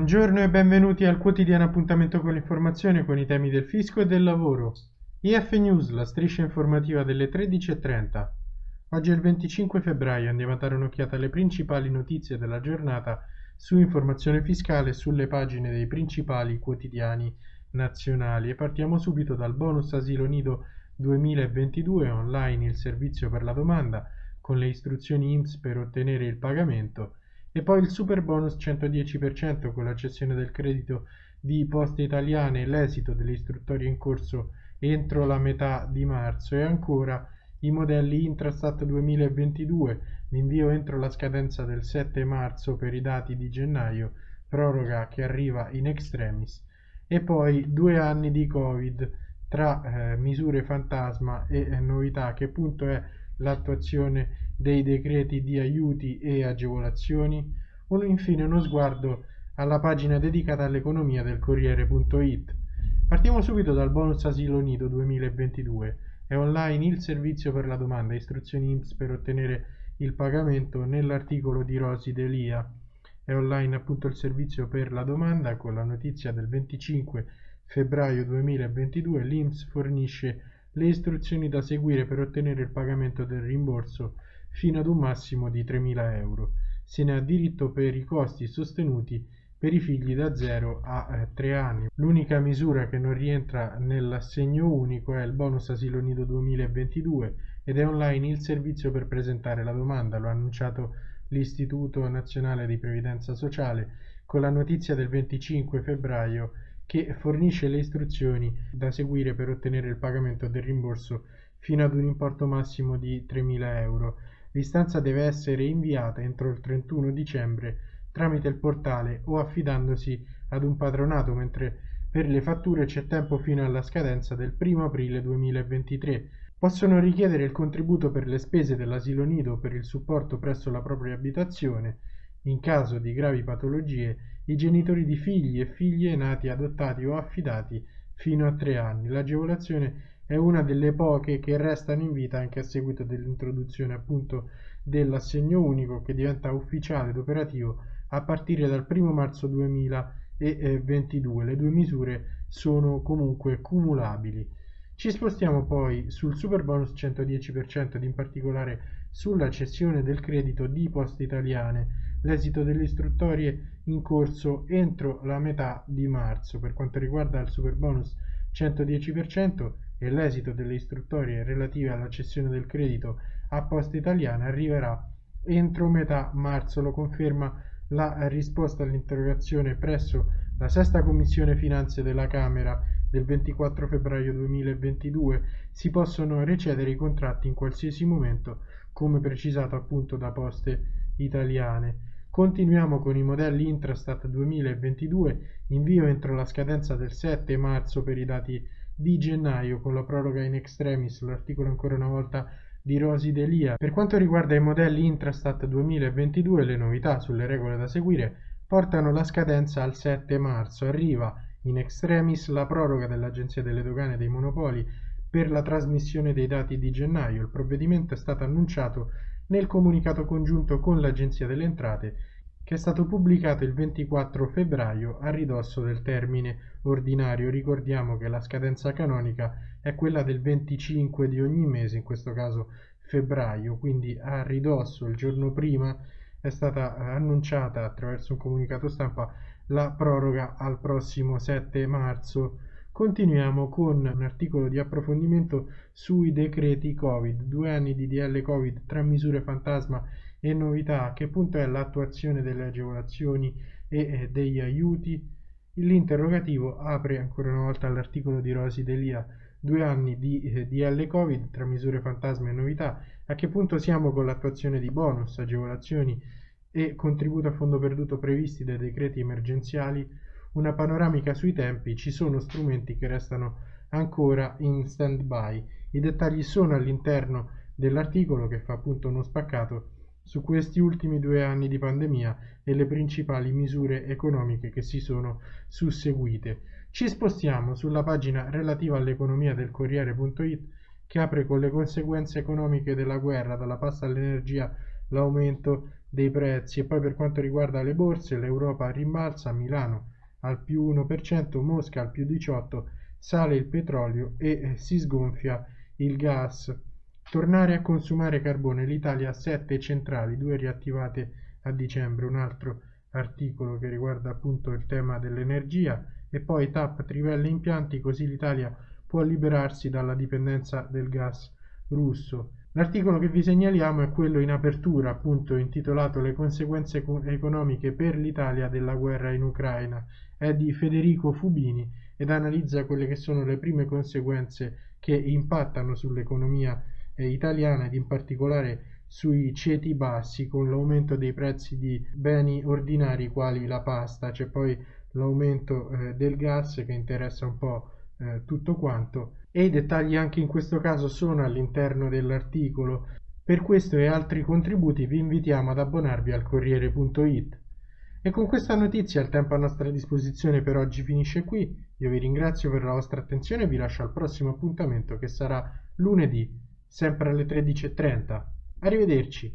Buongiorno e benvenuti al quotidiano appuntamento con l'informazione con i temi del fisco e del lavoro. IF News, la striscia informativa delle 13.30. Oggi è il 25 febbraio, andiamo a dare un'occhiata alle principali notizie della giornata su informazione fiscale sulle pagine dei principali quotidiani nazionali e partiamo subito dal bonus asilo nido 2022 online il servizio per la domanda con le istruzioni IMSS per ottenere il pagamento e poi il super bonus 110% con la cessione del credito di Poste Italiane e l'esito delle istruttorie in corso entro la metà di marzo. E ancora i modelli Intrastat 2022, l'invio entro la scadenza del 7 marzo per i dati di gennaio, proroga che arriva in extremis. E poi due anni di Covid tra eh, misure fantasma e eh, novità che punto è l'attuazione dei decreti di aiuti e agevolazioni, o infine uno sguardo alla pagina dedicata all'economia del Corriere.it. Partiamo subito dal bonus asilo nido 2022. È online il servizio per la domanda, istruzioni IMSS per ottenere il pagamento nell'articolo di Rosi Delia. È online appunto il servizio per la domanda con la notizia del 25 febbraio 2022 l'IMSS fornisce le istruzioni da seguire per ottenere il pagamento del rimborso fino ad un massimo di 3.000 euro. Se ne ha diritto per i costi sostenuti per i figli da 0 a 3 eh, anni. L'unica misura che non rientra nell'assegno unico è il bonus asilo nido 2022 ed è online il servizio per presentare la domanda, lo ha annunciato l'Istituto Nazionale di Previdenza Sociale con la notizia del 25 febbraio che fornisce le istruzioni da seguire per ottenere il pagamento del rimborso fino ad un importo massimo di 3.000 euro. L'istanza deve essere inviata entro il 31 dicembre tramite il portale o affidandosi ad un patronato, mentre per le fatture c'è tempo fino alla scadenza del 1 aprile 2023. Possono richiedere il contributo per le spese dell'asilo nido per il supporto presso la propria abitazione in caso di gravi patologie i genitori di figli e figlie nati adottati o affidati fino a tre anni. L'agevolazione è una delle poche che restano in vita anche a seguito dell'introduzione appunto dell'assegno unico che diventa ufficiale ed operativo a partire dal 1 marzo 2022. Le due misure sono comunque cumulabili. Ci spostiamo poi sul super bonus 110% ed in particolare sulla cessione del credito di poste italiane l'esito delle istruttorie in corso entro la metà di marzo. Per quanto riguarda il super bonus 110% e l'esito delle istruttorie relative alla cessione del credito a Posta Italiana arriverà entro metà marzo, lo conferma la risposta all'interrogazione presso la sesta commissione finanze della Camera del 24 febbraio 2022 si possono recedere i contratti in qualsiasi momento come precisato appunto da Poste Italiane. Continuiamo con i modelli Intrastat 2022, invio entro la scadenza del 7 marzo per i dati di gennaio con la proroga in extremis, l'articolo ancora una volta di Rosi Delia. Per quanto riguarda i modelli Intrastat 2022, le novità sulle regole da seguire portano la scadenza al 7 marzo. Arriva in extremis la proroga dell'Agenzia delle Dogane dei Monopoli per la trasmissione dei dati di gennaio. Il provvedimento è stato annunciato nel comunicato congiunto con l'Agenzia delle Entrate che è stato pubblicato il 24 febbraio a ridosso del termine ordinario. Ricordiamo che la scadenza canonica è quella del 25 di ogni mese, in questo caso febbraio, quindi a ridosso il giorno prima è stata annunciata attraverso un comunicato stampa la proroga al prossimo 7 marzo. Continuiamo con un articolo di approfondimento sui decreti Covid, due anni di DL Covid, tre misure fantasma e novità, a che punto è l'attuazione delle agevolazioni e eh, degli aiuti. L'interrogativo apre ancora una volta all'articolo di Rosi Delia, due anni di eh, DL Covid tra misure fantasma e novità, a che punto siamo con l'attuazione di bonus, agevolazioni e contributo a fondo perduto previsti dai decreti emergenziali, una panoramica sui tempi, ci sono strumenti che restano ancora in stand by. I dettagli sono all'interno dell'articolo che fa appunto uno spaccato su questi ultimi due anni di pandemia e le principali misure economiche che si sono susseguite. Ci spostiamo sulla pagina relativa all'economia del Corriere.it che apre con le conseguenze economiche della guerra, dalla pasta all'energia, l'aumento dei prezzi e poi per quanto riguarda le borse l'Europa rimbalza, Milano al più 1%, Mosca al più 18%, sale il petrolio e eh, si sgonfia il gas. Tornare a consumare carbone, l'Italia ha 7 centrali, 2 riattivate a dicembre, un altro articolo che riguarda appunto il tema dell'energia e poi TAP trivelle impianti così l'Italia può liberarsi dalla dipendenza del gas russo. L'articolo che vi segnaliamo è quello in apertura, appunto intitolato Le conseguenze economiche per l'Italia della guerra in Ucraina. È di Federico Fubini ed analizza quelle che sono le prime conseguenze che impattano sull'economia italiana ed in particolare sui ceti bassi con l'aumento dei prezzi di beni ordinari quali la pasta, c'è poi l'aumento eh, del gas che interessa un po' eh, tutto quanto e i dettagli anche in questo caso sono all'interno dell'articolo. Per questo e altri contributi vi invitiamo ad abbonarvi al Corriere.it. E con questa notizia il tempo a nostra disposizione per oggi finisce qui. Io vi ringrazio per la vostra attenzione e vi lascio al prossimo appuntamento che sarà lunedì, sempre alle 13.30. Arrivederci.